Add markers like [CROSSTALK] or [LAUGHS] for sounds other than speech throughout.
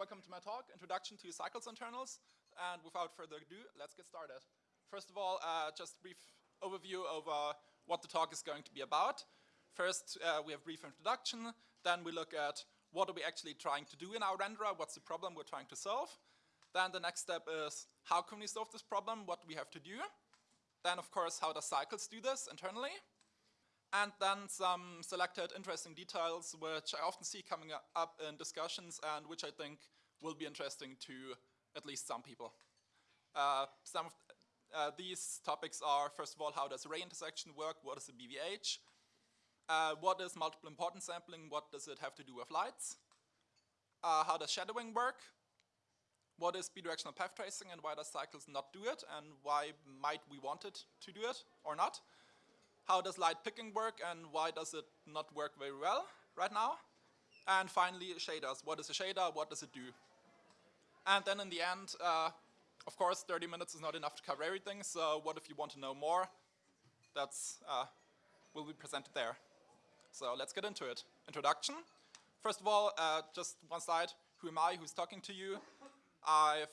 welcome to my talk, Introduction to Cycles Internals. And without further ado, let's get started. First of all, uh, just a brief overview of uh, what the talk is going to be about. First, uh, we have brief introduction. Then we look at what are we actually trying to do in our renderer, what's the problem we're trying to solve. Then the next step is how can we solve this problem, what do we have to do. Then, of course, how does Cycles do this internally? And then some selected interesting details which I often see coming up in discussions and which I think will be interesting to at least some people. Uh, some of uh, these topics are, first of all, how does ray intersection work? What is a BVH? Uh, what is multiple importance sampling? What does it have to do with lights? Uh, how does shadowing work? What is bidirectional path tracing and why does cycles not do it? And why might we want it to do it or not? How does light picking work and why does it not work very well right now? And finally, shaders. What is a shader? What does it do? And then in the end, uh, of course, 30 minutes is not enough to cover everything, so what if you want to know more? That's uh, will be presented there. So let's get into it. Introduction. First of all, uh, just one slide. Who am I? Who's talking to you? I've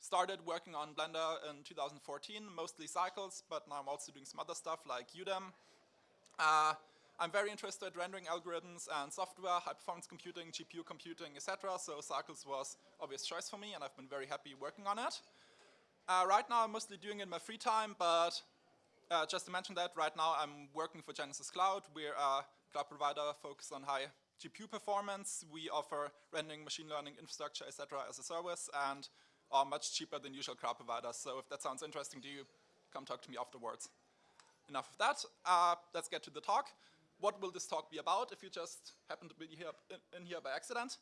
started working on Blender in 2014, mostly cycles, but now I'm also doing some other stuff like UDIM. Uh, I'm very interested in rendering algorithms and software, high performance computing, GPU computing, etc. So Cycles was obvious choice for me and I've been very happy working on it. Uh, right now I'm mostly doing it in my free time, but uh, just to mention that, right now I'm working for Genesis Cloud. We're a cloud provider focused on high GPU performance. We offer rendering, machine learning, infrastructure, etc. as a service, and are much cheaper than usual cloud providers. So if that sounds interesting to you, come talk to me afterwards. Enough of that. Uh, let's get to the talk. What will this talk be about if you just happen to be here in, in here by accident?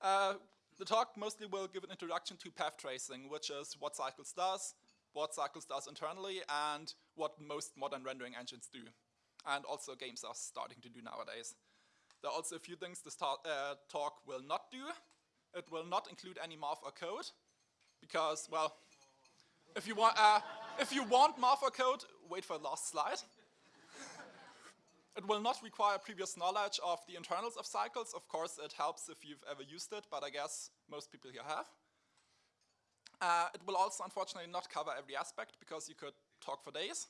Uh, the talk mostly will give an introduction to path tracing, which is what Cycles does, what Cycles does internally, and what most modern rendering engines do. And also games are starting to do nowadays. There are also a few things this ta uh, talk will not do. It will not include any math or code, because, well, if you want, uh, if you want math code, wait for the last slide. it will not require previous knowledge of the internals of cycles. Of course, it helps if you've ever used it, but I guess most people here have. Uh, it will also, unfortunately, not cover every aspect because you could talk for days.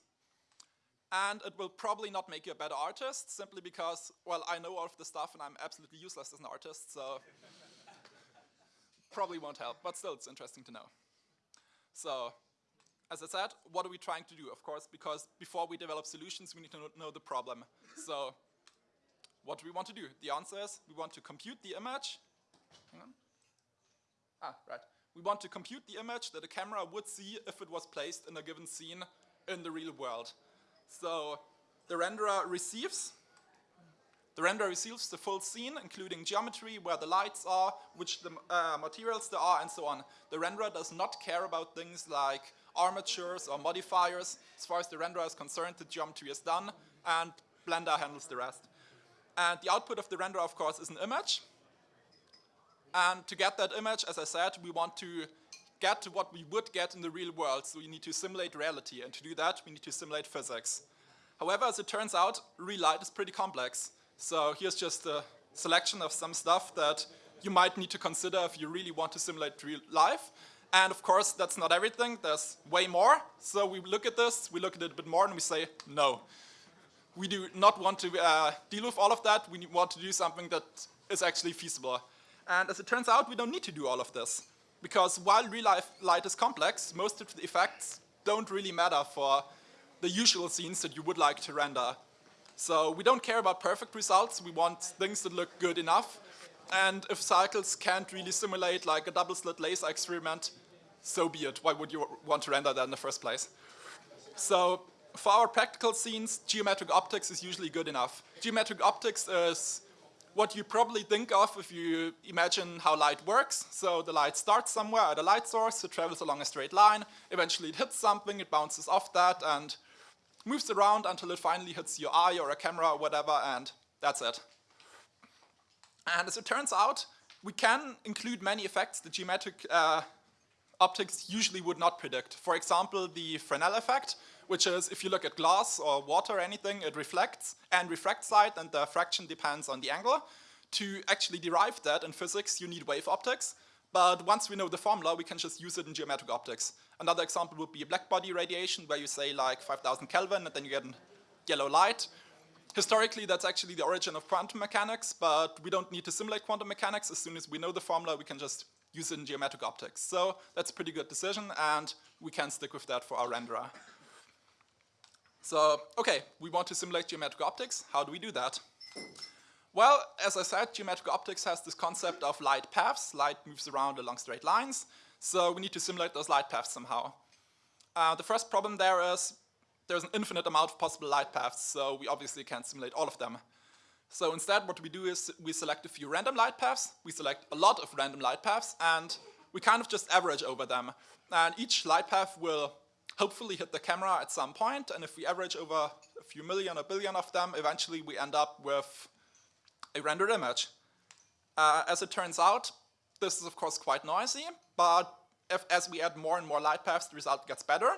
And it will probably not make you a better artist simply because, well, I know all of the stuff and I'm absolutely useless as an artist, so probably won't help, but still it's interesting to know. So, as I said, what are we trying to do? Of course, because before we develop solutions, we need to know the problem. So, what do we want to do? The answer is we want to compute the image. Hang on. Ah, right. We want to compute the image that a camera would see if it was placed in a given scene in the real world. So, the renderer receives the render receives the full scene, including geometry, where the lights are, which the uh, materials there are, and so on. The renderer does not care about things like armatures or modifiers. As far as the renderer is concerned, the geometry is done, and Blender handles the rest. And the output of the renderer, of course, is an image. And to get that image, as I said, we want to get to what we would get in the real world. So we need to simulate reality. And to do that, we need to simulate physics. However, as it turns out, real light is pretty complex. So here's just a selection of some stuff that you might need to consider if you really want to simulate real life. And of course, that's not everything. There's way more. So we look at this, we look at it a bit more, and we say, no. We do not want to uh, deal with all of that. We want to do something that is actually feasible. And as it turns out, we don't need to do all of this. Because while real life light is complex, most of the effects don't really matter for the usual scenes that you would like to render. So we don't care about perfect results, we want things that look good enough. And if cycles can't really simulate like a double slit laser experiment, so be it. Why would you want to render that in the first place? So for our practical scenes, geometric optics is usually good enough. Geometric optics is what you probably think of if you imagine how light works. So the light starts somewhere at a light source, it travels along a straight line, eventually it hits something, it bounces off that, and moves around until it finally hits your eye or a camera or whatever, and that's it. And as it turns out, we can include many effects that geometric uh, optics usually would not predict. For example, the Fresnel effect, which is if you look at glass or water or anything, it reflects and refracts light and the fraction depends on the angle. To actually derive that in physics, you need wave optics, but once we know the formula, we can just use it in geometric optics. Another example would be black body radiation, where you say like 5,000 Kelvin, and then you get yellow light. Historically, that's actually the origin of quantum mechanics, but we don't need to simulate quantum mechanics. As soon as we know the formula, we can just use it in geometric optics. So that's a pretty good decision, and we can stick with that for our renderer. So, okay, we want to simulate geometric optics. How do we do that? Well, as I said, geometric optics has this concept of light paths. Light moves around along straight lines. So we need to simulate those light paths somehow. Uh, the first problem there is there's an infinite amount of possible light paths, so we obviously can't simulate all of them. So instead what we do is we select a few random light paths, we select a lot of random light paths, and we kind of just average over them. And each light path will hopefully hit the camera at some point, and if we average over a few million or billion of them, eventually we end up with a rendered image. Uh, as it turns out, this is of course quite noisy, but if, as we add more and more light paths, the result gets better.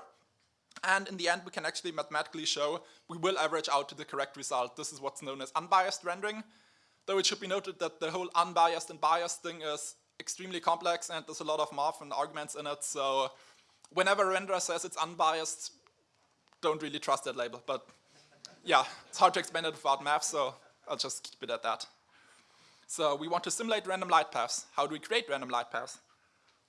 And in the end, we can actually mathematically show we will average out to the correct result. This is what's known as unbiased rendering. Though it should be noted that the whole unbiased and biased thing is extremely complex and there's a lot of math and arguments in it. So whenever a renderer says it's unbiased, don't really trust that label. But yeah, it's hard to explain it without math, so I'll just keep it at that. So we want to simulate random light paths. How do we create random light paths?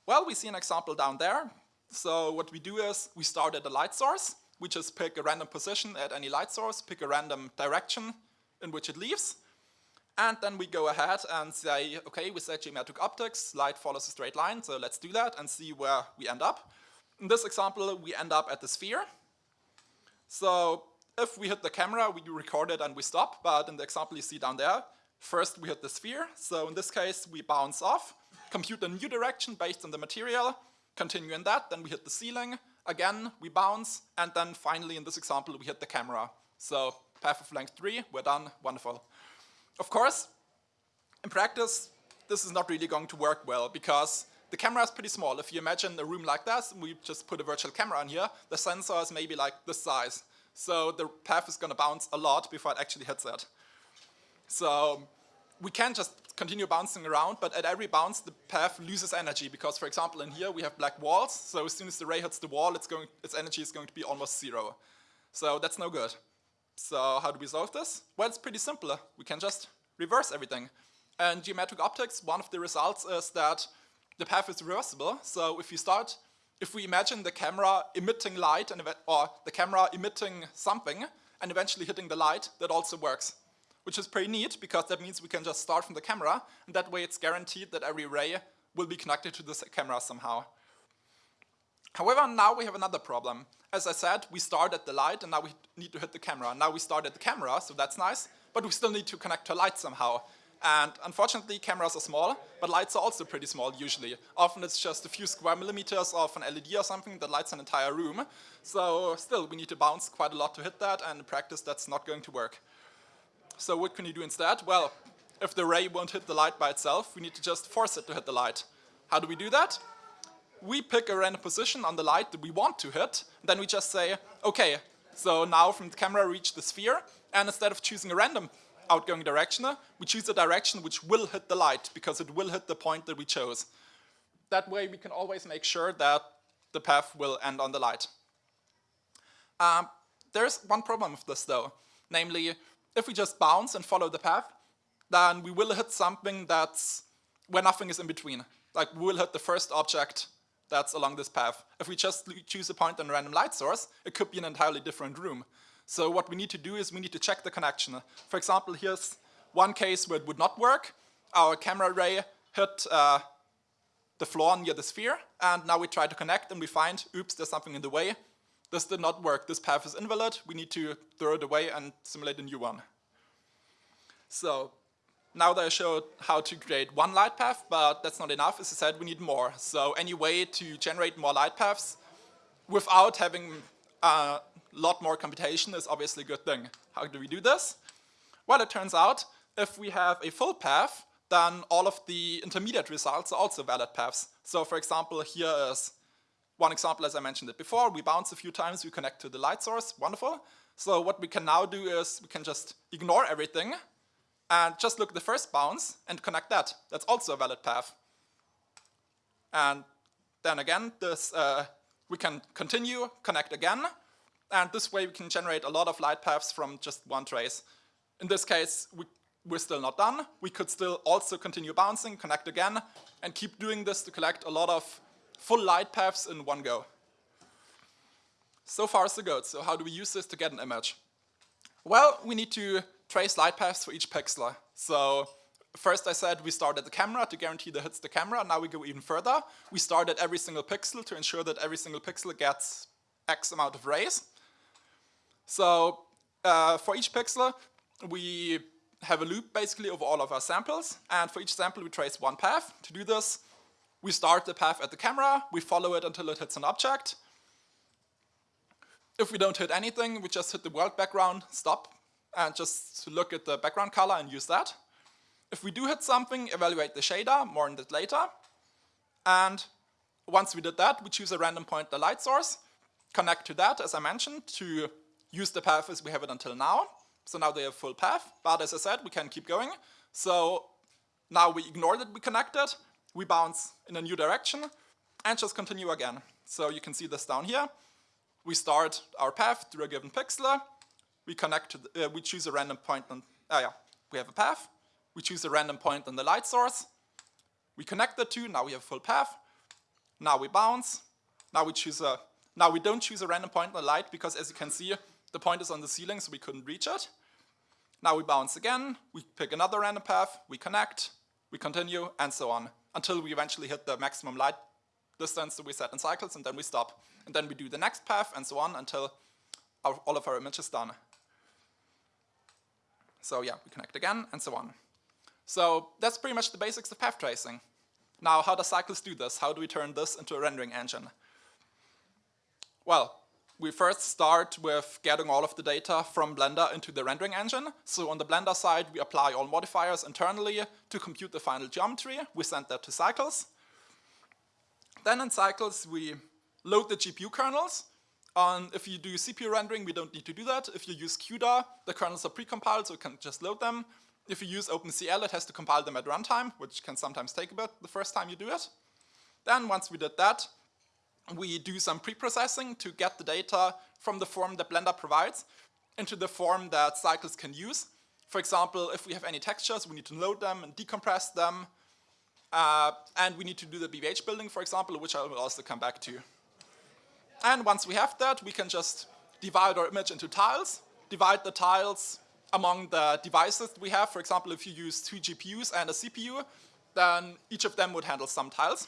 Well, we see an example down there. So what we do is we start at a light source. We just pick a random position at any light source, pick a random direction in which it leaves. And then we go ahead and say, okay, we set geometric optics, light follows a straight line, so let's do that and see where we end up. In this example, we end up at the sphere. So if we hit the camera, we record it and we stop, but in the example you see down there, first we hit the sphere, so in this case we bounce off, compute a new direction based on the material, continue in that, then we hit the ceiling, again we bounce, and then finally in this example we hit the camera. So path of length 3, we're done, wonderful. Of course, in practice, this is not really going to work well because the camera is pretty small. If you imagine a room like this, we just put a virtual camera in here, the sensor is maybe like this size. So the path is going to bounce a lot before it actually hits that. So we can just continue bouncing around, but at every bounce the path loses energy because, for example, in here we have black walls, so as soon as the ray hits the wall, it's going, its energy is going to be almost zero. So that's no good. So how do we solve this? Well, it's pretty simple. We can just reverse everything. And geometric optics, one of the results is that the path is reversible. So if you start if we imagine the camera emitting light and or the camera emitting something and eventually hitting the light, that also works. Which is pretty neat because that means we can just start from the camera and that way it's guaranteed that every ray will be connected to the camera somehow. However, now we have another problem. As I said, we start at the light and now we need to hit the camera. Now we start at the camera, so that's nice, but we still need to connect to light somehow. And unfortunately, cameras are small, but lights are also pretty small usually. Often it's just a few square millimeters of an LED or something that lights an entire room. So still, we need to bounce quite a lot to hit that, and in practice, that's not going to work. So what can you do instead? Well, if the ray won't hit the light by itself, we need to just force it to hit the light. How do we do that? We pick a random position on the light that we want to hit, then we just say, okay, so now from the camera reach the sphere, and instead of choosing a random outgoing direction, we choose a direction which will hit the light because it will hit the point that we chose. That way we can always make sure that the path will end on the light. Um, there's one problem with this though, namely if we just bounce and follow the path, then we will hit something that's where nothing is in between. Like we will hit the first object that's along this path. If we just choose a point on a random light source, it could be an entirely different room. So what we need to do is we need to check the connection. For example, here's one case where it would not work. Our camera ray hit uh, the floor near the sphere, and now we try to connect and we find, oops, there's something in the way. This did not work. This path is invalid. We need to throw it away and simulate a new one. So now that I showed how to create one light path, but that's not enough. As I said, we need more. So any way to generate more light paths without having uh, lot more computation is obviously a good thing. How do we do this? Well, it turns out if we have a full path, then all of the intermediate results are also valid paths. So for example, here is one example as I mentioned it before. We bounce a few times, we connect to the light source, wonderful. So what we can now do is we can just ignore everything and just look at the first bounce and connect that. That's also a valid path. And then again, this uh, we can continue, connect again, and this way we can generate a lot of light paths from just one trace. In this case, we, we're still not done. We could still also continue bouncing, connect again, and keep doing this to collect a lot of full light paths in one go. So far so good. So how do we use this to get an image? Well, we need to trace light paths for each pixel. So first I said we start at the camera to guarantee that hits the camera. Now we go even further. We start at every single pixel to ensure that every single pixel gets X amount of rays. So uh, for each pixel, we have a loop basically over all of our samples. And for each sample, we trace one path. To do this, we start the path at the camera. We follow it until it hits an object. If we don't hit anything, we just hit the world background, stop, and just look at the background color and use that. If we do hit something, evaluate the shader, more on that later. And once we did that, we choose a random point the light source, connect to that, as I mentioned, to use the path as we have it until now. So now they have full path, but as I said, we can keep going. So now we ignore that we connected, we bounce in a new direction, and just continue again. So you can see this down here. We start our path through a given pixel. We connect to, the, uh, we choose a random point on, ah yeah, we have a path. We choose a random point on the light source. We connect the two, now we have full path. Now we bounce. Now we choose a, now we don't choose a random point on the light because as you can see, the point is on the ceiling so we couldn't reach it. Now we bounce again, we pick another random path, we connect, we continue, and so on, until we eventually hit the maximum light distance that we set in cycles, and then we stop. And then we do the next path, and so on, until our, all of our image is done. So yeah, we connect again, and so on. So that's pretty much the basics of path tracing. Now, how does Cycles do this? How do we turn this into a rendering engine? Well, we first start with getting all of the data from Blender into the rendering engine. So on the Blender side, we apply all modifiers internally to compute the final geometry. We send that to Cycles. Then in Cycles, we load the GPU kernels. Um, if you do CPU rendering, we don't need to do that. If you use CUDA, the kernels are precompiled, so you can just load them. If you use OpenCL, it has to compile them at runtime, which can sometimes take a bit the first time you do it. Then once we did that, we do some pre-processing to get the data from the form that Blender provides into the form that cycles can use. For example, if we have any textures, we need to load them and decompress them. Uh, and we need to do the BVH building, for example, which I will also come back to. And once we have that, we can just divide our image into tiles, divide the tiles among the devices we have. For example, if you use two GPUs and a CPU, then each of them would handle some tiles.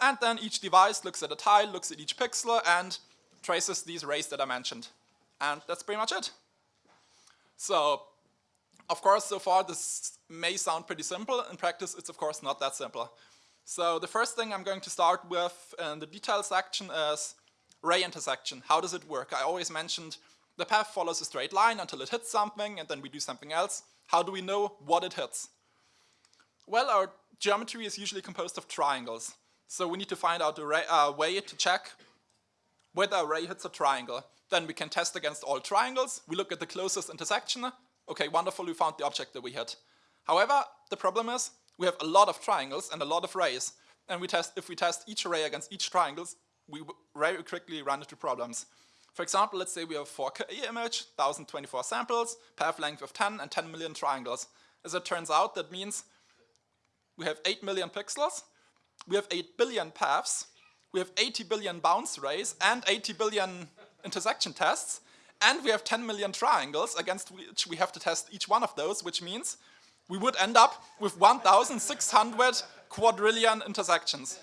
And then each device looks at a tile, looks at each pixel, and traces these rays that I mentioned. And that's pretty much it. So, of course, so far this may sound pretty simple. In practice, it's of course not that simple. So the first thing I'm going to start with in the detail section is ray intersection. How does it work? I always mentioned the path follows a straight line until it hits something, and then we do something else. How do we know what it hits? Well, our geometry is usually composed of triangles. So we need to find out a uh, way to check whether a ray hits a triangle. Then we can test against all triangles. We look at the closest intersection. Okay, wonderful, we found the object that we hit. However, the problem is we have a lot of triangles and a lot of rays. And we test, if we test each array against each triangle, we very quickly run into problems. For example, let's say we have a 4K image, 1024 samples, path length of 10 and 10 million triangles. As it turns out, that means we have 8 million pixels we have 8 billion paths, we have 80 billion bounce rays, and 80 billion intersection tests, and we have 10 million triangles against which we have to test each one of those, which means we would end up with 1,600 quadrillion intersections.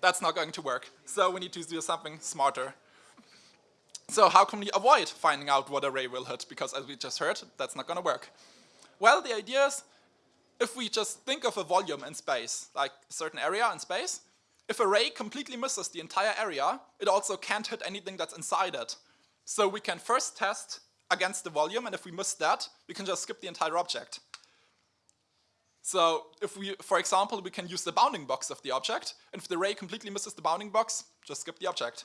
That's not going to work. So we need to do something smarter. So how can we avoid finding out what array will hit? Because as we just heard, that's not going to work. Well, the idea is if we just think of a volume in space, like a certain area in space, if a ray completely misses the entire area, it also can't hit anything that's inside it. So we can first test against the volume, and if we miss that, we can just skip the entire object. So if we, for example, we can use the bounding box of the object, and if the ray completely misses the bounding box, just skip the object.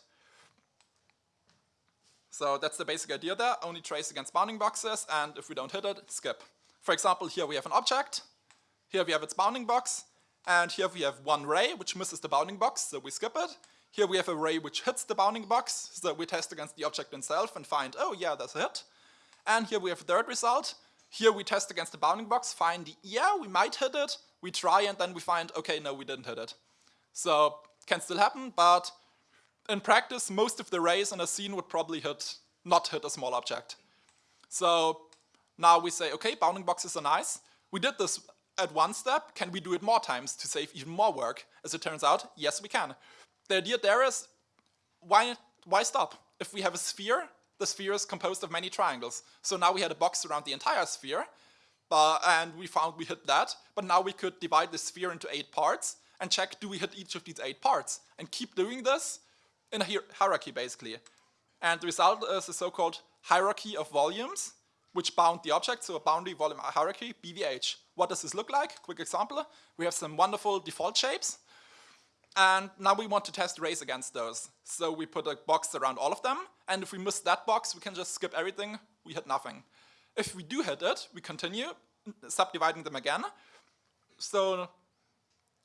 So that's the basic idea there, only trace against bounding boxes, and if we don't hit it, skip. For example, here we have an object, here we have its bounding box, And here we have one ray which misses the bounding box, so we skip it. Here we have a ray which hits the bounding box, so we test against the object itself and find, oh yeah, that's a hit. And here we have a third result. Here we test against the bounding box, find, yeah, we might hit it. We try and then we find, okay, no, we didn't hit it. So, can still happen, but in practice, most of the rays in a scene would probably hit, not hit a small object. So now we say, okay, bounding boxes are nice. We did this at one step. Can we do it more times to save even more work? As it turns out, yes, we can. The idea there is, why, why stop? If we have a sphere, the sphere is composed of many triangles. So now we had a box around the entire sphere, uh, and we found we hit that, but now we could divide the sphere into eight parts and check do we hit each of these eight parts, and keep doing this in a hierarchy basically. And the result is a so-called hierarchy of volumes, which bound the object, so a boundary volume hierarchy, BVH. What does this look like? Quick example. We have some wonderful default shapes, and now we want to test rays against those. So we put a box around all of them, and if we miss that box, we can just skip everything, we hit nothing. If we do hit it, we continue subdividing them again. So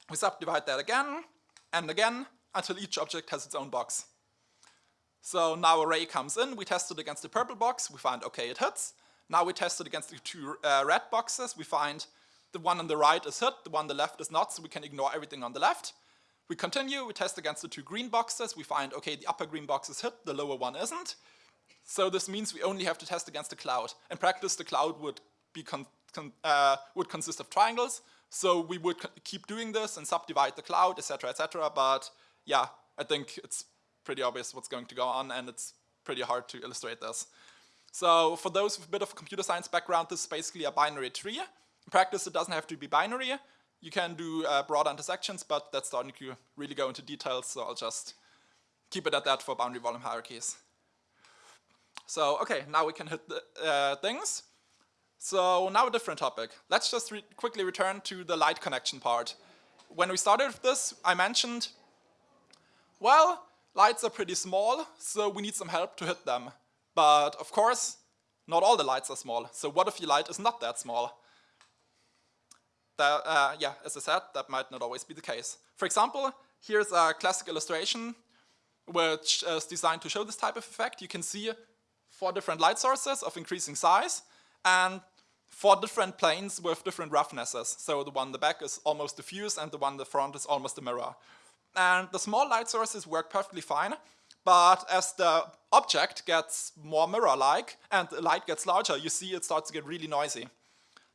we subdivide that again, and again, until each object has its own box. So now a ray comes in, we test it against the purple box, we find, okay, it hits. Now we test it against the two uh, red boxes, we find the one on the right is hit, the one on the left is not, so we can ignore everything on the left. We continue, we test against the two green boxes, we find, okay, the upper green box is hit, the lower one isn't. So this means we only have to test against the cloud. In practice, the cloud would, be con con uh, would consist of triangles, so we would keep doing this and subdivide the cloud, etc., etc., but yeah, I think it's pretty obvious what's going to go on and it's pretty hard to illustrate this. So for those with a bit of a computer science background, this is basically a binary tree. In practice, it doesn't have to be binary. You can do uh, broad intersections, but that's starting to really go into details, so I'll just keep it at that for boundary volume hierarchies. So, okay, now we can hit the uh, things. So now a different topic. Let's just re quickly return to the light connection part. When we started with this, I mentioned, well, lights are pretty small, so we need some help to hit them. But of course, not all the lights are small. So what if your light is not that small? That, uh, yeah, as I said, that might not always be the case. For example, here's a classic illustration which is designed to show this type of effect. You can see four different light sources of increasing size and four different planes with different roughnesses. So the one in the back is almost diffuse and the one in the front is almost a mirror. And the small light sources work perfectly fine, but as the object gets more mirror-like and the light gets larger, you see it starts to get really noisy.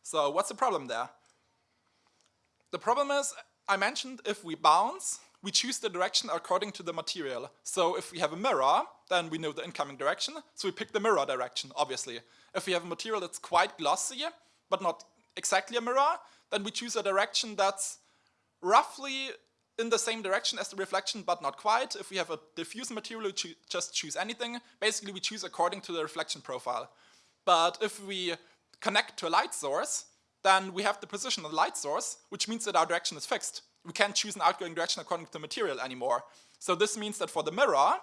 So what's the problem there? The problem is, I mentioned if we bounce, we choose the direction according to the material. So if we have a mirror, then we know the incoming direction, so we pick the mirror direction, obviously. If we have a material that's quite glossy, but not exactly a mirror, then we choose a direction that's roughly in the same direction as the reflection, but not quite. If we have a diffuse material, we cho just choose anything. Basically, we choose according to the reflection profile. But if we connect to a light source, then we have the position of the light source, which means that our direction is fixed. We can't choose an outgoing direction according to the material anymore. So this means that for the mirror,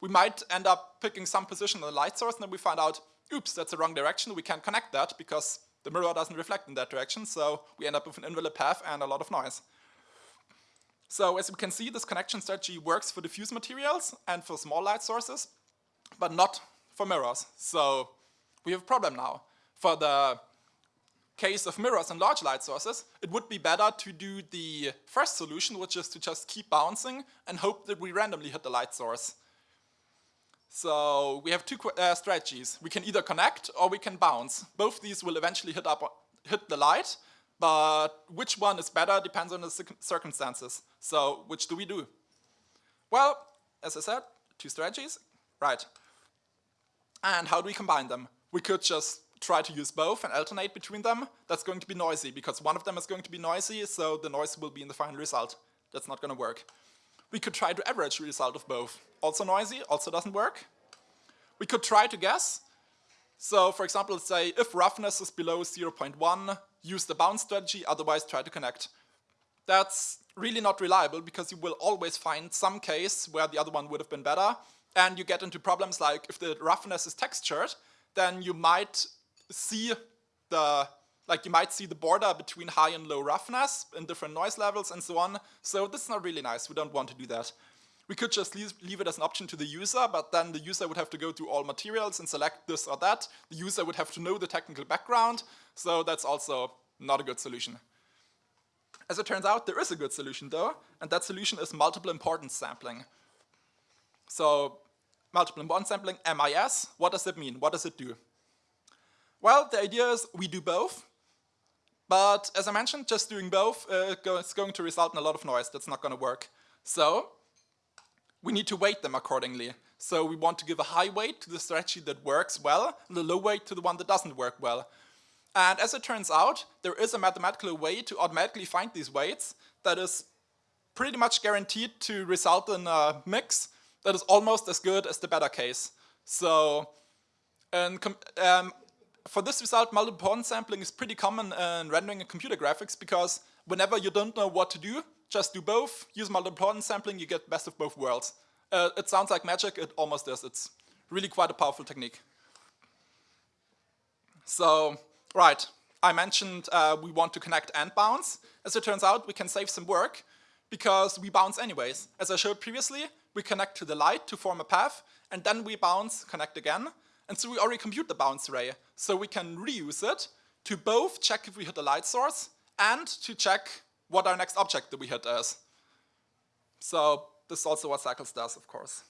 we might end up picking some position of the light source and then we find out, oops, that's the wrong direction. We can't connect that because the mirror doesn't reflect in that direction. So we end up with an invalid path and a lot of noise. So as we can see, this connection strategy works for diffuse materials and for small light sources, but not for mirrors. So we have a problem now. For the case of mirrors and large light sources, it would be better to do the first solution, which is to just keep bouncing and hope that we randomly hit the light source. So we have two uh, strategies. We can either connect or we can bounce. Both these will eventually hit, up, hit the light, but which one is better depends on the circumstances. So which do we do? Well, as I said, two strategies, right. And how do we combine them? We could just try to use both and alternate between them. That's going to be noisy because one of them is going to be noisy, so the noise will be in the final result. That's not going to work. We could try to average the result of both. Also noisy, also doesn't work. We could try to guess. So for example, say if roughness is below 0.1, use the bounce strategy, otherwise try to connect. That's really not reliable because you will always find some case where the other one would have been better and you get into problems like if the roughness is textured, then you might see the Like you might see the border between high and low roughness in different noise levels and so on. So this is not really nice. We don't want to do that. We could just leave, it as an option to the user, but then the user would have to go through all materials and select this or that. The user would have to know the technical background, so that's also not a good solution. As it turns out, there is a good solution though, and that solution is multiple importance sampling. So multiple importance sampling, MIS, what does it mean? What does it do? Well, the idea is we do both, but as I mentioned, just doing both uh, is going to result in a lot of noise. That's not going to work. So we need to weight them accordingly. So we want to give a high weight to the strategy that works well, and a low weight to the one that doesn't work well. And as it turns out, there is a mathematical way to automatically find these weights that is pretty much guaranteed to result in a mix that is almost as good as the better case. So and um, for this result, multiple sampling is pretty common in rendering and computer graphics because whenever you don't know what to do, just do both, use multiple sampling, you get best of both worlds. Uh, it sounds like magic, it almost is. It's really quite a powerful technique. So, right, I mentioned uh, we want to connect and bounce. As it turns out, we can save some work because we bounce anyways. As I showed previously, we connect to the light to form a path, and then we bounce, connect again, and so we already compute the bounce ray. So we can reuse it to both check if we hit the light source and to check what our next object that we hit is. So this is also what Cycles does, of course.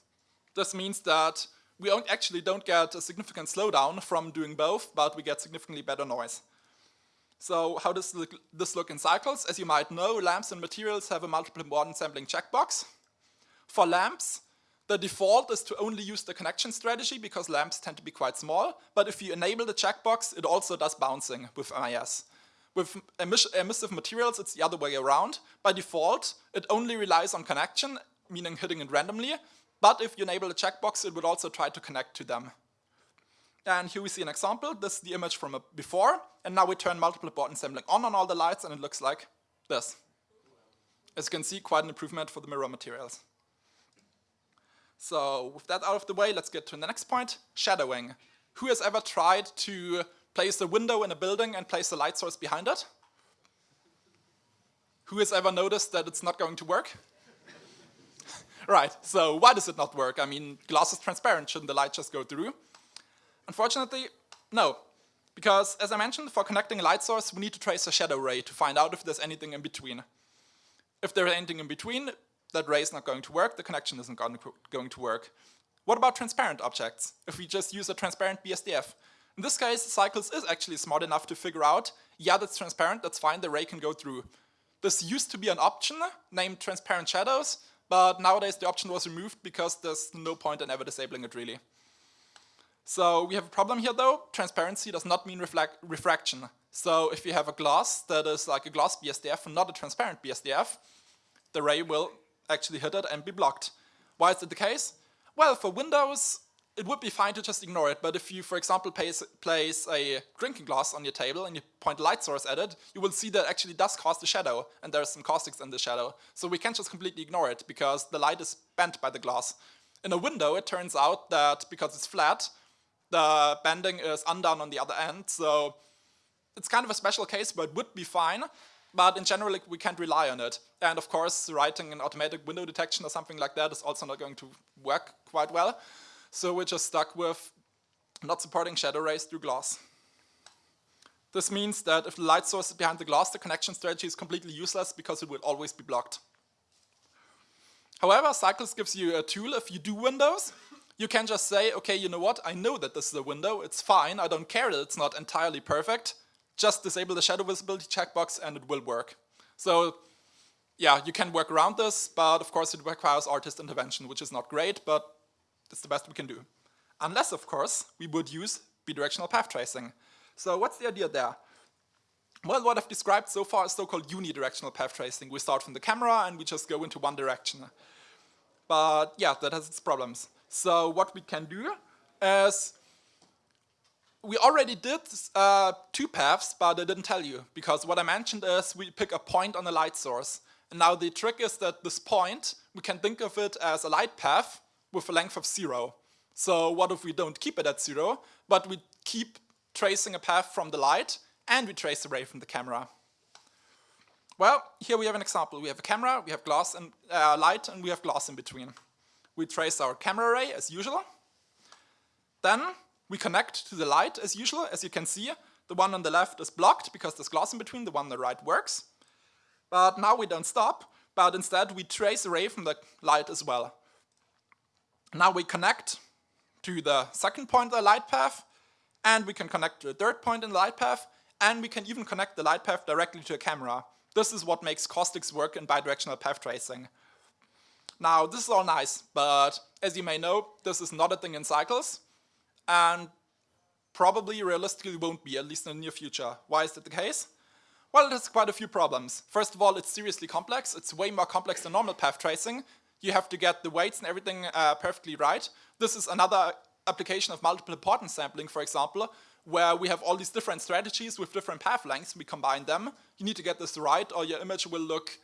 This means that we don't actually don't get a significant slowdown from doing both, but we get significantly better noise. So how does this look in Cycles? As you might know, lamps and materials have a multiple importance sampling checkbox. For lamps, the default is to only use the connection strategy because lamps tend to be quite small, but if you enable the checkbox, it also does bouncing with MIS. With emissive materials, it's the other way around. By default, it only relies on connection, meaning hitting it randomly, but if you enable the checkbox, it would also try to connect to them. And here we see an example. This is the image from before, and now we turn multiple importance sampling on on all the lights, and it looks like this. As you can see, quite an improvement for the mirror materials. So with that out of the way, let's get to the next point, shadowing. Who has ever tried to place a window in a building and place a light source behind it? Who has ever noticed that it's not going to work? [LAUGHS] right, so why does it not work? I mean, glass is transparent, shouldn't the light just go through? Unfortunately, no. Because, as I mentioned, for connecting a light source, we need to trace a shadow ray to find out if there's anything in between. If there's anything in between, that ray is not going to work, the connection isn't going to work. What about transparent objects? If we just use a transparent BSDF? In this case, Cycles is actually smart enough to figure out, yeah, that's transparent, that's fine, the ray can go through. This used to be an option named transparent shadows, but nowadays the option was removed because there's no point in ever disabling it really. So we have a problem here though, transparency does not mean refraction. So if you have a glass that is like a glass BSDF and not a transparent BSDF, the ray will actually hit it and be blocked. Why is it the case? Well, for Windows, it would be fine to just ignore it, but if you, for example, place, place a drinking glass on your table and you point a light source at it, you will see that actually does cast a shadow, and there's some caustics in the shadow. So we can't just completely ignore it, because the light is bent by the glass. In a window, it turns out that because it's flat, the bending is undone on the other end, so it's kind of a special case, but it would be fine but in general we can't rely on it. And of course writing an automatic window detection or something like that is also not going to work quite well. So we're just stuck with not supporting shadow rays through glass. This means that if the light source is behind the glass, the connection strategy is completely useless because it will always be blocked. However, Cycles gives you a tool if you do windows. You can just say, okay, you know what, I know that this is a window, it's fine, I don't care that it's not entirely perfect, just disable the shadow visibility checkbox and it will work. So yeah, you can work around this, but of course it requires artist intervention, which is not great, but it's the best we can do. Unless, of course, we would use bidirectional path tracing. So what's the idea there? Well, what I've described so far is so-called unidirectional path tracing. We start from the camera and we just go into one direction. But yeah, that has its problems. So what we can do is we already did uh, two paths, but I didn't tell you, because what I mentioned is we pick a point on a light source. And now the trick is that this point, we can think of it as a light path with a length of zero. So what if we don't keep it at zero, but we keep tracing a path from the light, and we trace the ray from the camera. Well, here we have an example. We have a camera, we have glass and uh, light, and we have glass in between. We trace our camera ray as usual. Then we connect to the light as usual. As you can see, the one on the left is blocked because there's glass in between, the one on the right works. But now we don't stop, but instead we trace a ray from the light as well. Now we connect to the second point of the light path, and we can connect to a third point in the light path, and we can even connect the light path directly to a camera. This is what makes caustics work in bidirectional path tracing. Now, this is all nice, but as you may know, this is not a thing in cycles, and probably realistically won't be, at least in the near future. Why is that the case? Well, it has quite a few problems. First of all, it's seriously complex. It's way more complex than normal path tracing. You have to get the weights and everything uh, perfectly right. This is another application of multiple importance sampling, for example, where we have all these different strategies with different path lengths, we combine them. You need to get this right or your image will look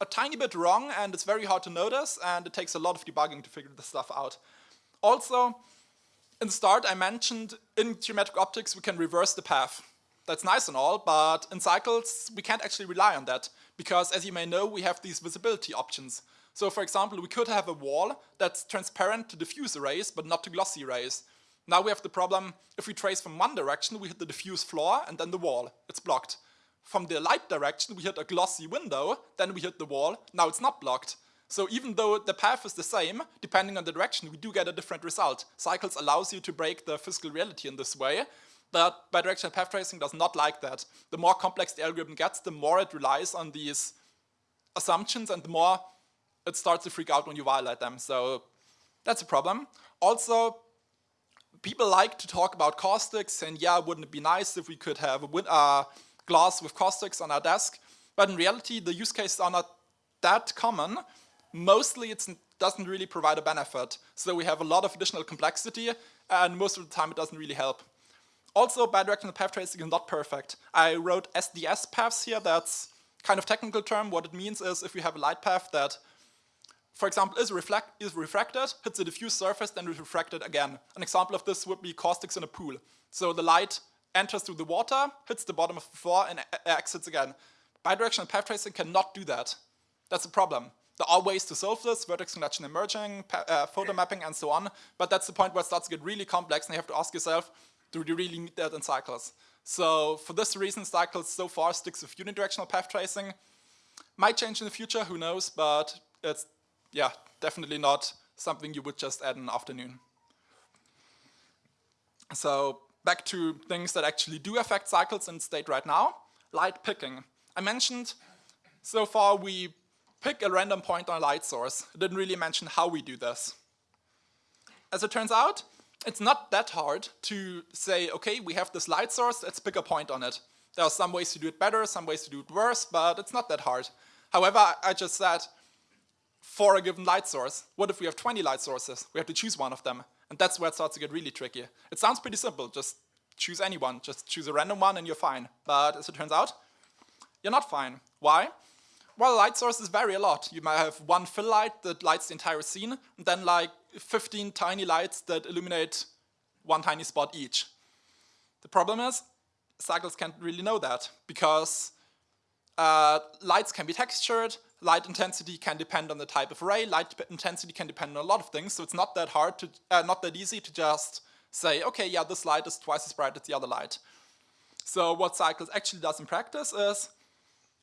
a tiny bit wrong and it's very hard to notice and it takes a lot of debugging to figure this stuff out. Also, in the start I mentioned in geometric optics we can reverse the path. That's nice and all, but in cycles we can't actually rely on that because as you may know we have these visibility options. So for example we could have a wall that's transparent to diffuse rays but not to glossy rays. Now we have the problem, if we trace from one direction, we hit the diffuse floor and then the wall. It's blocked. From the light direction, we hit a glossy window, then we hit the wall, now it's not blocked. So even though the path is the same, depending on the direction, we do get a different result. Cycles allows you to break the physical reality in this way, but bidirectional path tracing does not like that. The more complex the algorithm gets, the more it relies on these assumptions and the more it starts to freak out when you violate them. So that's a problem. Also, people like to talk about caustics and yeah, wouldn't it be nice if we could have a uh, glass with caustics on our desk? But in reality, the use cases are not that common. Mostly it doesn't really provide a benefit. So we have a lot of additional complexity and most of the time it doesn't really help. Also, bidirectional path tracing is not perfect. I wrote SDS paths here, that's kind of technical term. What it means is if you have a light path that for example, is, reflect, is refracted, hits a diffuse surface, then is refracted again. An example of this would be caustics in a pool. So the light enters through the water, hits the bottom of the floor, and exits again. Bidirectional path tracing cannot do that. That's a problem. There are ways to solve this, vertex connection and merging, uh, photon mapping, and so on, but that's the point where it starts to get really complex, and you have to ask yourself, do you really need that in cycles? So for this reason, cycles so far sticks with unidirectional path tracing. Might change in the future, who knows, but it's yeah, definitely not something you would just add in an afternoon. So back to things that actually do affect cycles in state right now. Light picking. I mentioned so far we pick a random point on a light source. I didn't really mention how we do this. As it turns out, it's not that hard to say, okay, we have this light source, let's pick a point on it. There are some ways to do it better, some ways to do it worse, but it's not that hard. However, I just said for a given light source. What if we have 20 light sources? We have to choose one of them. And that's where it starts to get really tricky. It sounds pretty simple, just choose anyone, just choose a random one and you're fine. But as it turns out, you're not fine. Why? Well, light sources vary a lot. You might have one fill light that lights the entire scene, and then like 15 tiny lights that illuminate one tiny spot each. The problem is, cycles can't really know that, because uh, lights can be textured, light intensity can depend on the type of ray, light intensity can depend on a lot of things, so it's not that hard to, uh, not that easy to just say, okay, yeah, this light is twice as bright as the other light. So what Cycles actually does in practice is,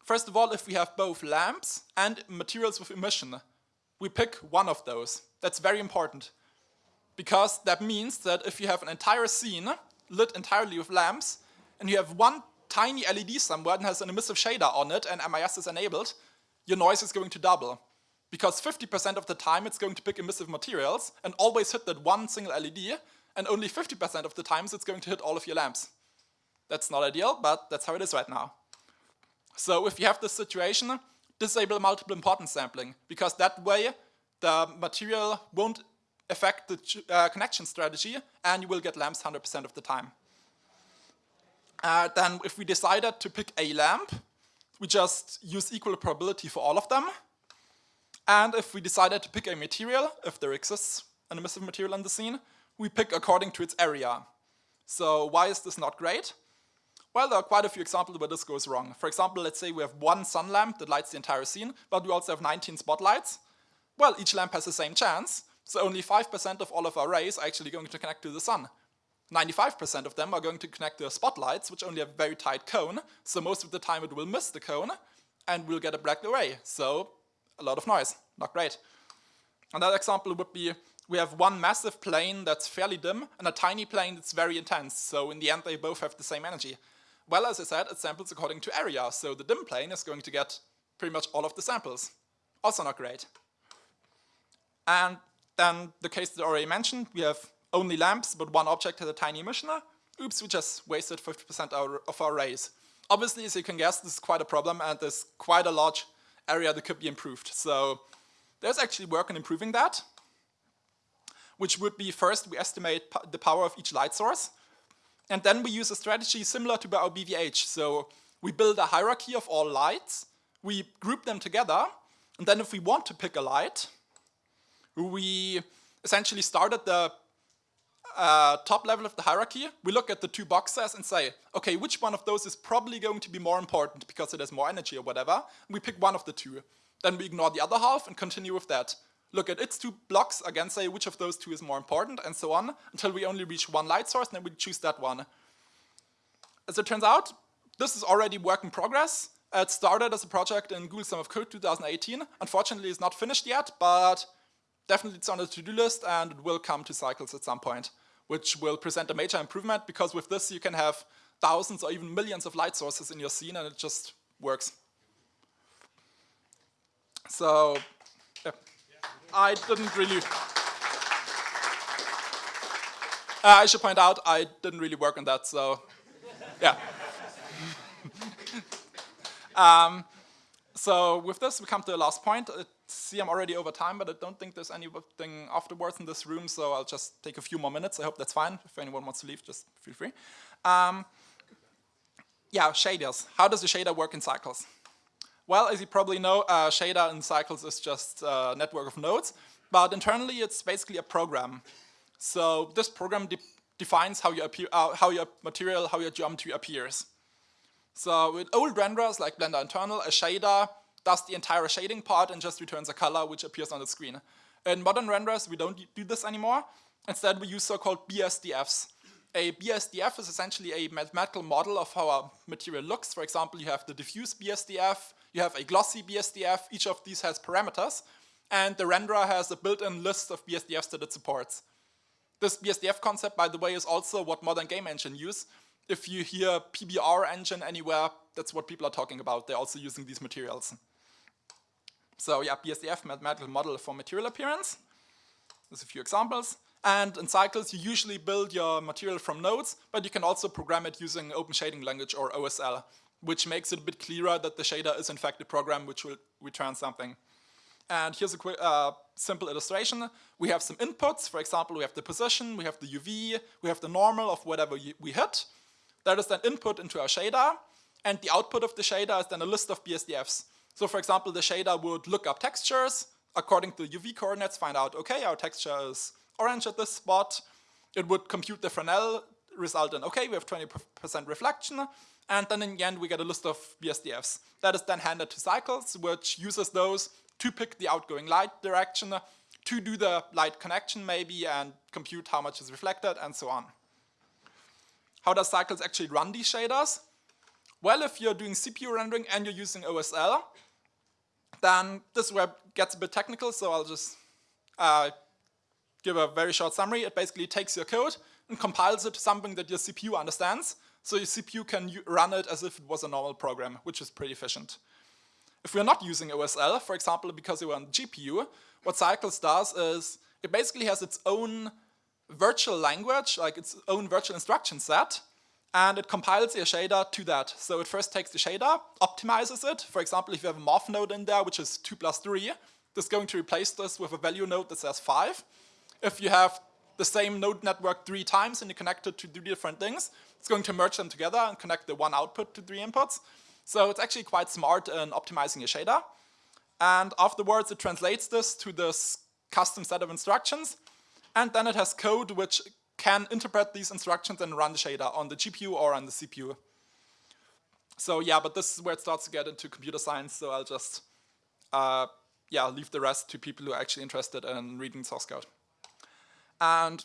first of all, if we have both lamps and materials with emission, we pick one of those. That's very important. Because that means that if you have an entire scene lit entirely with lamps, and you have one tiny LED somewhere that has an emissive shader on it and MIS is enabled, your noise is going to double. Because 50% of the time it's going to pick emissive materials and always hit that one single LED, and only 50% of the times it's going to hit all of your lamps. That's not ideal, but that's how it is right now. So if you have this situation, disable multiple importance sampling, because that way the material won't affect the uh, connection strategy and you will get lamps 100% of the time. Uh, then if we decided to pick a lamp, we just use equal probability for all of them. And if we decided to pick a material, if there exists an emissive material in the scene, we pick according to its area. So why is this not great? Well, there are quite a few examples where this goes wrong. For example, let's say we have one sun lamp that lights the entire scene, but we also have 19 spotlights. Well, each lamp has the same chance, so only 5% of all of our rays are actually going to connect to the sun. 95% of them are going to connect to the spotlights, which only have a very tight cone, so most of the time it will miss the cone, and we'll get a black array. So a lot of noise, not great. Another example would be we have one massive plane that's fairly dim and a tiny plane that's very intense, so in the end they both have the same energy. Well, as I said, it samples according to area, so the dim plane is going to get pretty much all of the samples. Also not great. And then the case that I already mentioned, we have only lamps, but one object has a tiny emission. Oops, we just wasted 50% of our rays. Obviously, as you can guess, this is quite a problem and there's quite a large area that could be improved. So there's actually work on improving that, which would be first we estimate the power of each light source. And then we use a strategy similar to our BVH. So we build a hierarchy of all lights, we group them together, and then if we want to pick a light, we essentially start at the uh, top level of the hierarchy, we look at the two boxes and say, okay, which one of those is probably going to be more important because it has more energy or whatever, we pick one of the two. Then we ignore the other half and continue with that. Look at its two blocks, again say which of those two is more important, and so on, until we only reach one light source, and then we choose that one. As it turns out, this is already work in progress. It started as a project in Google Summer of Code 2018. Unfortunately, it's not finished yet, but definitely it's on the to-do list, and it will come to cycles at some point, which will present a major improvement, because with this you can have thousands or even millions of light sources in your scene, and it just works. So, yeah. I didn't really... Uh, I should point out, I didn't really work on that, so yeah. [LAUGHS] um, so with this, we come to the last point. It, see, I'm already over time, but I don't think there's anything afterwards in this room, so I'll just take a few more minutes. I hope that's fine. If anyone wants to leave, just feel free. Um, yeah, shaders. How does the shader work in cycles? Well, as you probably know, uh, shader in Cycles is just a network of nodes, but internally it's basically a program. So this program de defines how your, appear, uh, how your material, how your geometry appears. So with old renderers like Blender Internal, a shader does the entire shading part and just returns a color which appears on the screen. In modern renderers, we don't do this anymore. Instead, we use so-called BSDFs. A BSDF is essentially a mathematical model of how a material looks. For example, you have the diffuse BSDF, you have a glossy BSDF, each of these has parameters, and the renderer has a built-in list of BSDFs that it supports. This BSDF concept, by the way, is also what modern game engine use. If you hear PBR engine anywhere, that's what people are talking about. They're also using these materials. So yeah, BSDF, mathematical model for material appearance. There's a few examples. And in Cycles, you usually build your material from nodes, but you can also program it using Open Shading Language or OSL which makes it a bit clearer that the shader is in fact a program which will return something. And here's a quick, uh, simple illustration. We have some inputs. For example, we have the position, we have the UV, we have the normal of whatever we hit. That is then input into our shader. And the output of the shader is then a list of BSDFs. So for example, the shader would look up textures, according to UV coordinates, find out, okay, our texture is orange at this spot. It would compute the Fresnel result in, okay, we have 20% reflection. And then in the end, we get a list of BSDFs. That is then handed to Cycles, which uses those to pick the outgoing light direction, to do the light connection maybe, and compute how much is reflected, and so on. How does Cycles actually run these shaders? Well, if you're doing CPU rendering and you're using OSL, then this web gets a bit technical, so I'll just uh, give a very short summary. It basically takes your code and compiles it to something that your CPU understands, so your CPU can run it as if it was a normal program, which is pretty efficient. If we're not using OSL, for example, because we're on the GPU, what Cycles does is it basically has its own virtual language, like its own virtual instruction set, and it compiles your shader to that. So it first takes the shader, optimizes it. For example, if you have a math node in there, which is 2 plus 3, this is going to replace this with a value node that says 5. If you have the same node network three times and you connect it to do different things, it's going to merge them together and connect the one output to three inputs. So it's actually quite smart in optimizing your shader. And afterwards, it translates this to this custom set of instructions. And then it has code which can interpret these instructions and run the shader on the GPU or on the CPU. So yeah, but this is where it starts to get into computer science, so I'll just uh, yeah, leave the rest to people who are actually interested in reading source code. And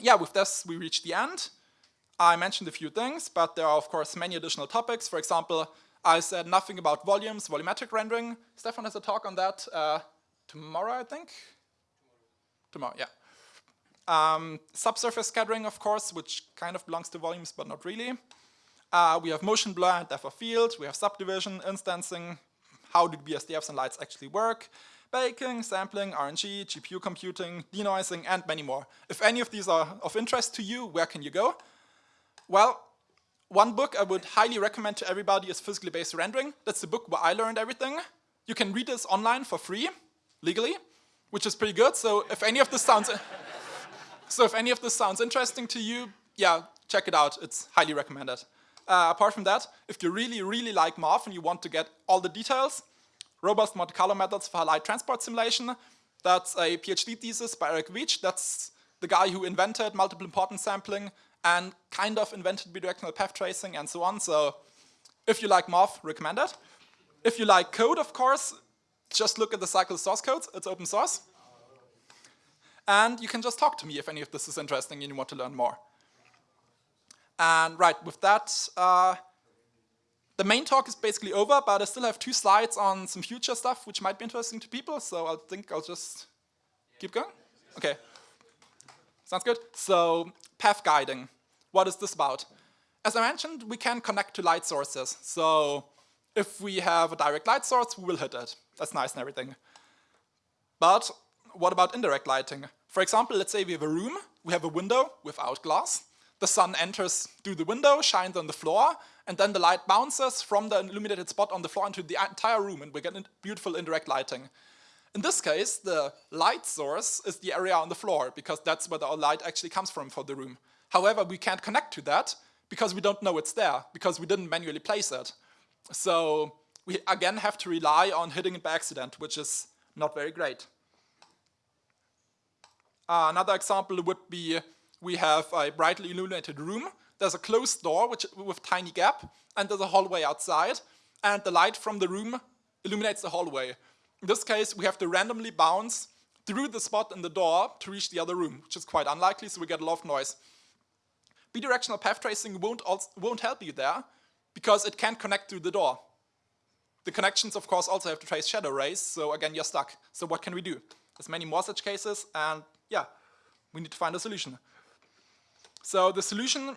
yeah, with this we reach the end. I mentioned a few things, but there are of course many additional topics. For example, I said nothing about volumes, volumetric rendering. Stefan has a talk on that uh, tomorrow, I think? Tomorrow, yeah. Um, subsurface scattering, of course, which kind of belongs to volumes, but not really. Uh, we have motion blur and depth of field. We have subdivision, instancing, how do BSDFs and lights actually work, baking, sampling, RNG, GPU computing, denoising, and many more. If any of these are of interest to you, where can you go? Well, one book I would highly recommend to everybody is Physically Based Rendering. That's the book where I learned everything. You can read this online for free, legally, which is pretty good. So if any of this sounds, so if any of this sounds interesting to you, yeah, check it out. It's highly recommended. Uh, apart from that, if you really, really like MOV and you want to get all the details, Robust Monte Carlo Methods for Light Transport Simulation, that's a PhD thesis by Eric Veach. That's the guy who invented multiple importance sampling and kind of invented bidirectional path tracing and so on. So if you like MOV, recommend it. If you like code, of course, just look at the cycle source codes. It's open source. And you can just talk to me if any of this is interesting and you want to learn more. And right, with that, uh, the main talk is basically over, but I still have two slides on some future stuff which might be interesting to people, so I think I'll just keep going. Okay. Sounds good. So, path guiding. What is this about? As I mentioned, we can connect to light sources. So, if we have a direct light source, we will hit it. That's nice and everything. But what about indirect lighting? For example, let's say we have a room, we have a window without glass. The sun enters through the window, shines on the floor, and then the light bounces from the illuminated spot on the floor into the entire room, and we get beautiful indirect lighting. In this case, the light source is the area on the floor, because that's where the light actually comes from for the room. However, we can't connect to that, because we don't know it's there, because we didn't manually place it. So we again have to rely on hitting it by accident, which is not very great. Uh, another example would be we have a brightly illuminated room. There's a closed door which, with tiny gap, and there's a hallway outside, and the light from the room illuminates the hallway. In this case, we have to randomly bounce through the spot in the door to reach the other room, which is quite unlikely, so we get a lot of noise. Bidirectional path tracing won't, also, won't help you there, because it can't connect through the door. The connections, of course, also have to trace shadow rays, so again, you're stuck. So what can we do? There's many more such cases, and yeah, we need to find a solution. So the solution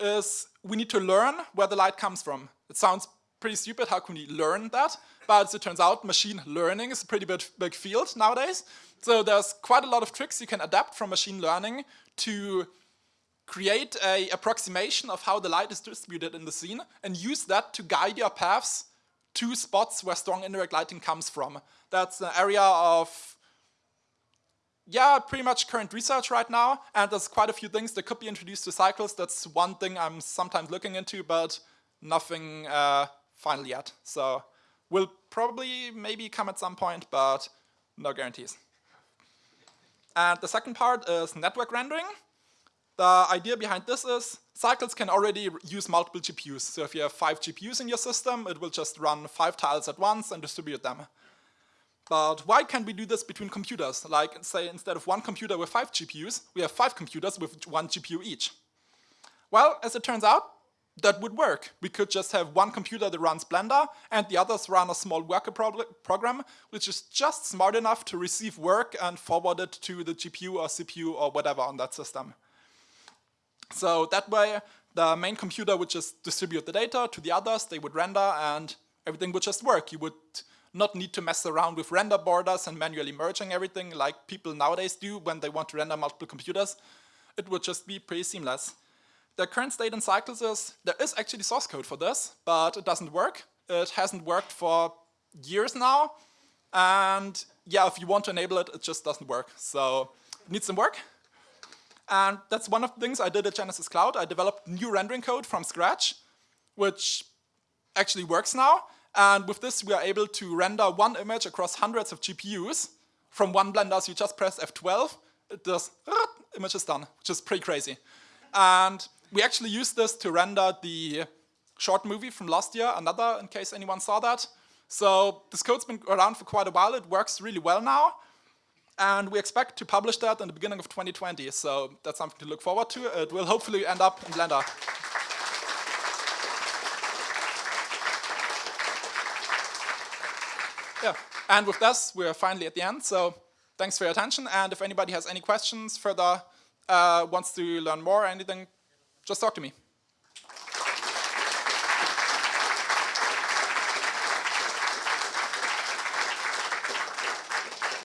is we need to learn where the light comes from. It sounds pretty stupid, how can we learn that? But as it turns out, machine learning is a pretty big, big field nowadays. So there's quite a lot of tricks you can adapt from machine learning to create a approximation of how the light is distributed in the scene and use that to guide your paths to spots where strong indirect lighting comes from. That's an area of yeah, pretty much current research right now, and there's quite a few things that could be introduced to cycles. That's one thing I'm sometimes looking into, but nothing uh, final yet. So will probably maybe come at some point, but no guarantees. And the second part is network rendering. The idea behind this is cycles can already use multiple GPUs. So if you have five GPUs in your system, it will just run five tiles at once and distribute them. But why can't we do this between computers? Like, say, instead of one computer with five GPUs, we have five computers with one GPU each. Well, as it turns out, that would work. We could just have one computer that runs Blender and the others run a small worker program which is just smart enough to receive work and forward it to the GPU or CPU or whatever on that system. So that way, the main computer would just distribute the data to the others, they would render, and everything would just work. You would not need to mess around with render borders and manually merging everything like people nowadays do when they want to render multiple computers. It would just be pretty seamless. The current state in Cycles is there is actually source code for this, but it doesn't work. It hasn't worked for years now. And yeah, if you want to enable it, it just doesn't work. So it needs some work. And that's one of the things I did at Genesis Cloud. I developed new rendering code from scratch, which actually works now. And with this, we are able to render one image across hundreds of GPUs from one Blender. So you just press F12, it does, image is done, which is pretty crazy. And we actually use this to render the short movie from last year, another, in case anyone saw that. So this code's been around for quite a while. It works really well now. And we expect to publish that in the beginning of 2020. So that's something to look forward to. It will hopefully end up in Blender. Yeah, and with this, we're finally at the end. So thanks for your attention. And if anybody has any questions further, uh, wants to learn more or anything, just talk to me.